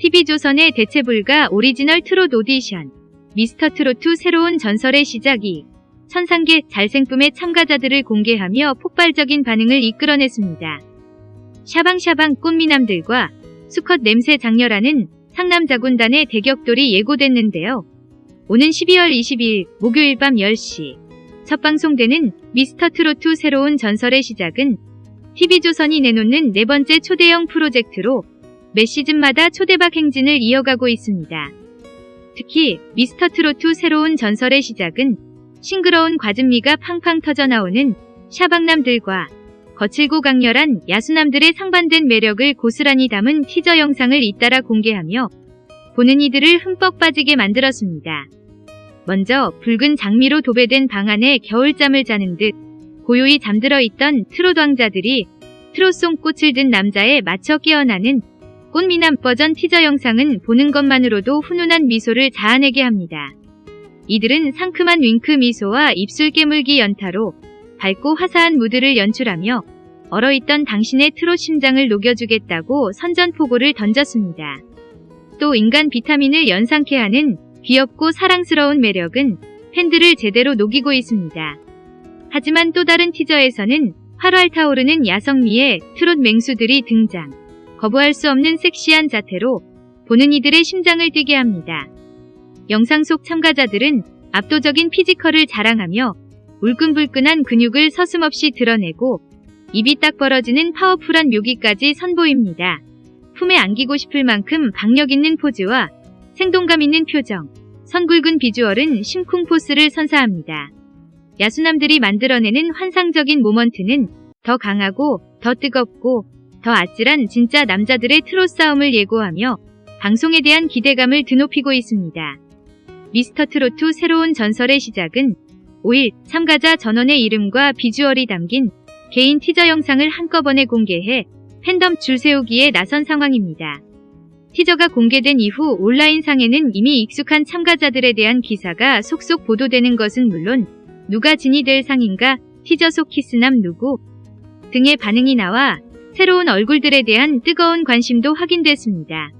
TV조선의 대체불가 오리지널 트롯 오디션 미스터 트롯2 새로운 전설의 시작이 천상계 잘생쁨의 참가자들을 공개하며 폭발적인 반응을 이끌어냈습니다. 샤방샤방 꽃미남들과 수컷 냄새 작렬하는 상남자 군단의 대격돌이 예고됐는데요. 오는 12월 22일 목요일 밤 10시 첫 방송되는 미스터 트롯2 새로운 전설의 시작은 TV조선이 내놓는 네 번째 초대형 프로젝트로 매 시즌마다 초대박 행진을 이어가고 있습니다. 특히 미스터 트롯2 새로운 전설의 시작은 싱그러운 과즙미가 팡팡 터져 나오는 샤방남들과 거칠고 강렬한 야수남들의 상반된 매력을 고스란히 담은 티저 영상을 잇따라 공개하며 보는 이들을 흠뻑 빠지게 만들었습니다. 먼저 붉은 장미로 도배된 방 안에 겨울잠을 자는 듯 고요히 잠들어 있던 트롯 왕자들이 트롯송 꽃을 든 남자에 맞춰 깨어나는 꽃미남 버전 티저 영상은 보는 것만으로도 훈훈한 미소를 자아내게 합니다. 이들은 상큼한 윙크 미소와 입술 깨물기 연타로 밝고 화사한 무드를 연출하며 얼어있던 당신의 트롯 심장을 녹여주겠다고 선전포고를 던졌습니다. 또 인간 비타민을 연상케 하는 귀엽고 사랑스러운 매력은 팬들을 제대로 녹이고 있습니다. 하지만 또 다른 티저에서는 활활 타오르는 야성미의 트롯 맹수들이 등장. 거부할 수 없는 섹시한 자태로 보는 이들의 심장을 뛰게 합니다. 영상 속 참가자들은 압도적인 피지컬을 자랑하며 울끈불끈한 근육을 서슴없이 드러내고 입이 딱 벌어지는 파워풀한 묘기까지 선보입니다. 품에 안기고 싶을 만큼 박력 있는 포즈와 생동감 있는 표정, 선굵은 비주얼은 심쿵 포스를 선사합니다. 야수남들이 만들어내는 환상적인 모먼트는 더 강하고 더 뜨겁고 더 아찔한 진짜 남자들의 트롯 싸움을 예고하며 방송에 대한 기대감을 드높이고 있습니다. 미스터 트롯2 새로운 전설의 시작은 5일 참가자 전원의 이름과 비주얼이 담긴 개인 티저 영상을 한꺼번에 공개해 팬덤 줄 세우기에 나선 상황입니다. 티저가 공개된 이후 온라인상에는 이미 익숙한 참가자들에 대한 기사가 속속 보도되는 것은 물론 누가 진이 될 상인가, 티저 속 키스남 누구 등의 반응이 나와 새로운 얼굴들에 대한 뜨거운 관심도 확인됐습니다.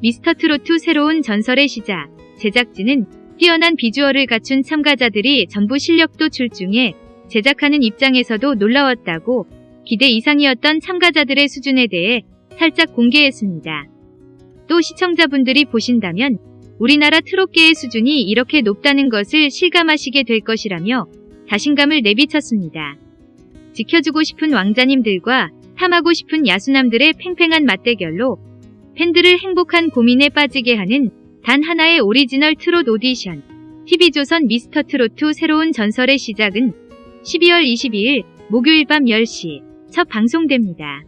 미스터 트롯2 새로운 전설의 시작, 제작진은 뛰어난 비주얼을 갖춘 참가자들이 전부 실력도 출중해 제작하는 입장에서도 놀라웠다고 기대 이상이었던 참가자들의 수준에 대해 살짝 공개했습니다. 또 시청자분들이 보신다면 우리나라 트롯계의 수준이 이렇게 높다는 것을 실감하시게 될 것이라며 자신감을 내비쳤습니다. 지켜주고 싶은 왕자님들과 탐하고 싶은 야수남들의 팽팽한 맞대결로 팬들을 행복한 고민에 빠지게 하는 단 하나의 오리지널 트롯 오디션 TV조선 미스터 트롯2 새로운 전설의 시작은 12월 22일 목요일 밤 10시 첫 방송됩니다.